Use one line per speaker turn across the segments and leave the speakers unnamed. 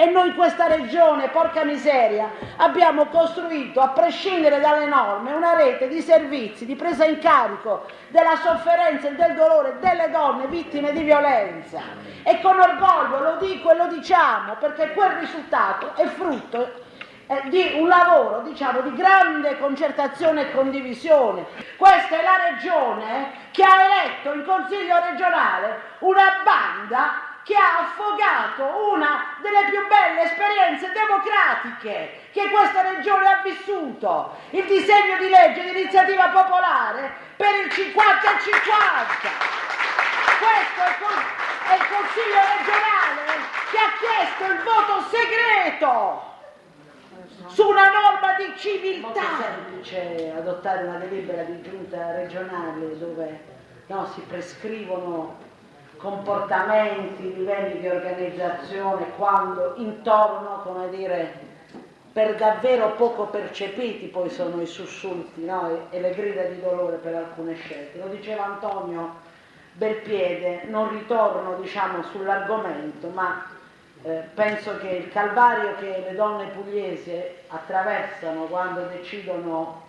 E noi in questa regione, porca miseria, abbiamo costruito, a prescindere dalle norme, una rete di servizi, di presa in carico della sofferenza e del dolore delle donne vittime di violenza. E con orgoglio lo dico e lo diciamo, perché quel risultato è frutto eh, di un lavoro diciamo, di grande concertazione e condivisione. Questa è la regione che ha eletto in consiglio regionale una banda che ha affogato una delle più belle esperienze democratiche che questa regione ha vissuto, il disegno di legge di iniziativa popolare per il 50 e 50. Questo è il Consiglio regionale che ha chiesto il voto segreto su una norma di civiltà. È semplice adottare una delibera di giunta regionale dove no, si prescrivono comportamenti, livelli di organizzazione, quando intorno, come dire, per davvero poco percepiti poi sono i sussulti no? e, le grida di dolore per alcune scelte. Lo diceva Antonio Belpiede, non ritorno diciamo, sull'argomento, ma eh, penso che il calvario che le donne pugliesi attraversano quando decidono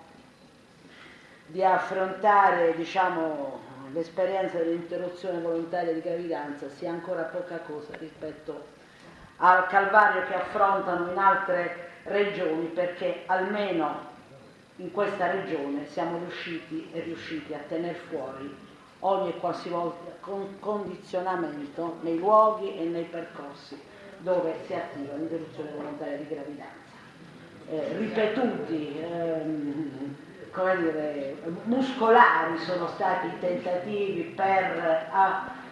di affrontare diciamo, l'esperienza dell'interruzione volontaria di gravidanza sia ancora poca cosa rispetto al calvario che affrontano in altre regioni perché almeno in questa regione siamo riusciti e riusciti a tenere fuori ogni e qualsivoglia condizionamento nei luoghi e nei percorsi dove si attiva l'interruzione volontaria di gravidanza. Eh, ripetuti, ehm, come dire, muscolari sono stati i tentativi per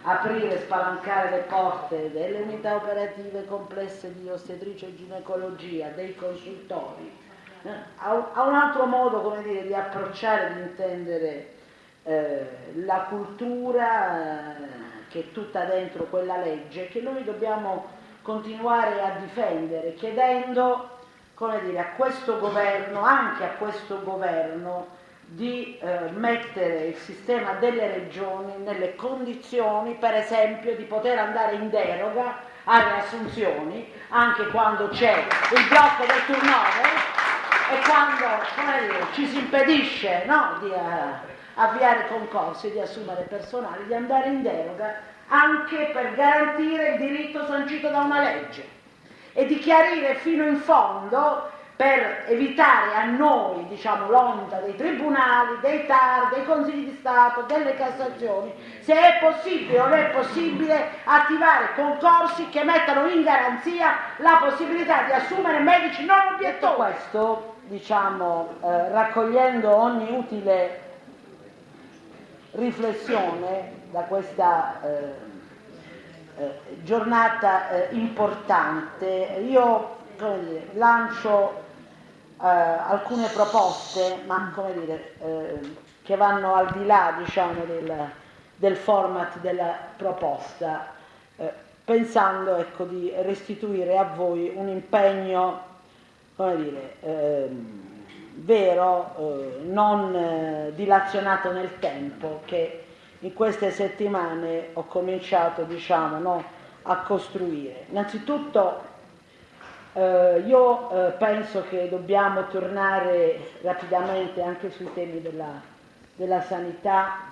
aprire e spalancare le porte delle unità operative complesse di ostetricia e ginecologia, dei consultori, eh, a, a, un altro modo come dire, di approcciare, di intendere eh, la cultura eh, che è tutta dentro quella legge che noi dobbiamo continuare a difendere, chiedendo come dire, a questo governo, anche a questo governo, di eh, mettere il sistema delle regioni nelle condizioni, per esempio, di poter andare in deroga alle assunzioni, anche quando c'è il blocco del turnover e quando dire, ci si impedisce no, di uh, avviare concorsi, di assumere personale, di andare in deroga anche per garantire il diritto sancito da una legge e di chiarire fino in fondo per evitare a noi diciamo, l'onda dei tribunali, dei TAR, dei consigli di Stato, delle Cassazioni, se è possibile o non è possibile attivare concorsi che mettano in garanzia la possibilità di assumere medici non obiettori. Questo, diciamo, eh, raccogliendo ogni utile riflessione da questa eh, eh, giornata eh, importante. Io dire, lancio eh, alcune proposte, ma dire, eh, che vanno al di là diciamo, del, del, format della proposta, eh, pensando ecco, di restituire a voi un impegno dire, ehm, vero, non dilazionato nel tempo, che in queste settimane ho cominciato diciamo, no, a costruire. Innanzitutto eh, io eh, penso che dobbiamo tornare rapidamente anche sui temi della, della sanità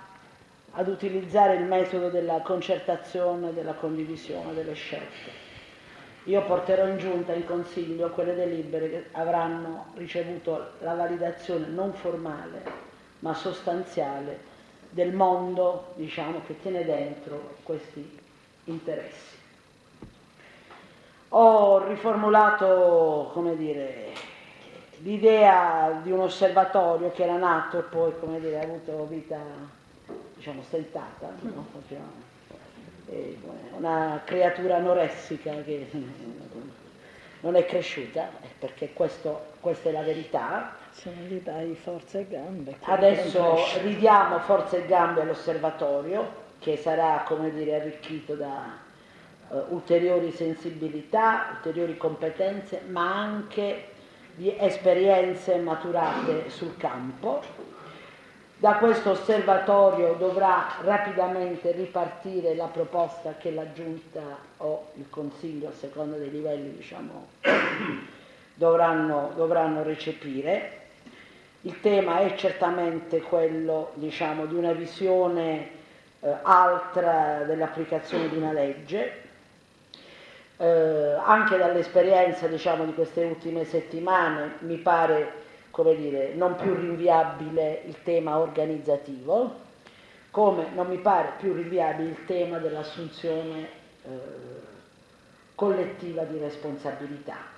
ad utilizzare il metodo della concertazione, della condivisione delle scelte. Io porterò in giunta in consiglio quelle delibere che avranno ricevuto la validazione non formale ma sostanziale del mondo diciamo, che tiene dentro questi interessi. Ho riformulato dire, l'idea di un osservatorio che era nato e poi dire, ha avuto vita diciamo, stentata, no? una creatura anoressica che non è cresciuta, perché questo, questa è la verità,
se non gli dai forza e gambe.
Adesso ridiamo forza e gambe all'osservatorio che sarà, come dire, arricchito da uh, ulteriori sensibilità, ulteriori competenze, ma anche di esperienze maturate sul campo. Da questo osservatorio dovrà rapidamente ripartire la proposta che la Giunta o il Consiglio, a seconda dei livelli, diciamo, dovranno, dovranno recepire. Il tema è certamente quello diciamo, di una visione eh, altra dell'applicazione di una legge, eh, anche dall'esperienza diciamo, di queste ultime settimane mi pare dire, non più rinviabile il tema organizzativo, come non mi pare più rinviabile il tema dell'assunzione eh, collettiva di responsabilità.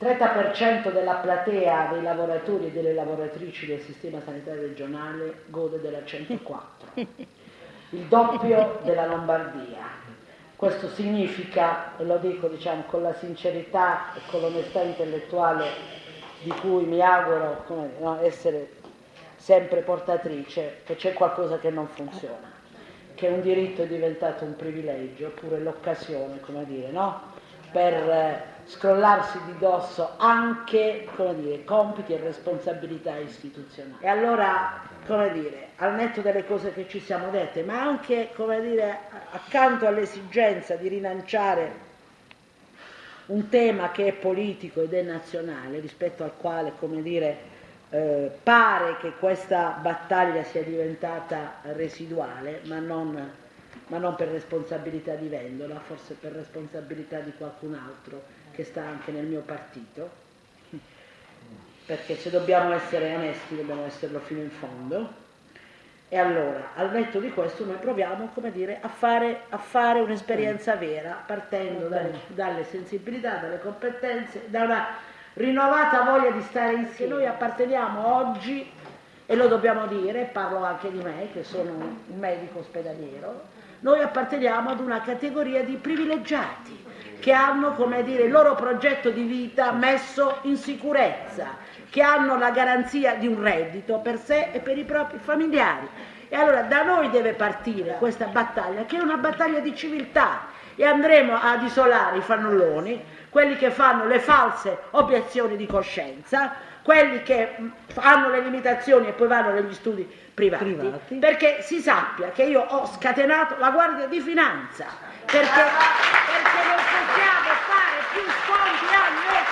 Il 30% della platea dei lavoratori e delle lavoratrici del sistema sanitario regionale gode della 104, il doppio della Lombardia, questo significa, e lo dico diciamo, con la sincerità e con l'onestà intellettuale di cui mi auguro come, no, essere sempre portatrice, che c'è qualcosa che non funziona, che un diritto è diventato un privilegio, oppure l'occasione, come dire, no? per eh, scrollarsi di dosso anche dire, compiti e responsabilità istituzionali. E allora come dire, al netto delle cose che ci siamo dette, ma anche, come dire, accanto all'esigenza di rilanciare un tema che è politico ed è nazionale, rispetto al quale, come dire, eh, pare che questa battaglia sia diventata residuale, ma non, ma non per responsabilità di Vendola, forse per responsabilità di qualcun altro che sta anche nel mio partito perché se dobbiamo essere onesti dobbiamo esserlo fino in fondo. E allora, al netto di questo, noi proviamo dire, a, fare, a, fare, un'esperienza vera, partendo dalle, dalle, sensibilità, dalle competenze, da una rinnovata voglia di stare insieme. Noi apparteniamo oggi, e lo dobbiamo dire, parlo anche di me, che sono un medico ospedaliero, noi apparteniamo ad una categoria di privilegiati che hanno, come dire, il loro progetto di vita messo in sicurezza, che hanno la garanzia di un reddito per sé e per i propri familiari. E allora da noi deve partire questa battaglia, che è una battaglia di civiltà, e andremo ad isolare i fannulloni, quelli che fanno le false obiezioni di coscienza, quelli che hanno le limitazioni e poi vanno negli studi privati, privati. perché si sappia che io ho scatenato la Guardia di Finanza, perché, perché non possiamo fare più sconti a nessuno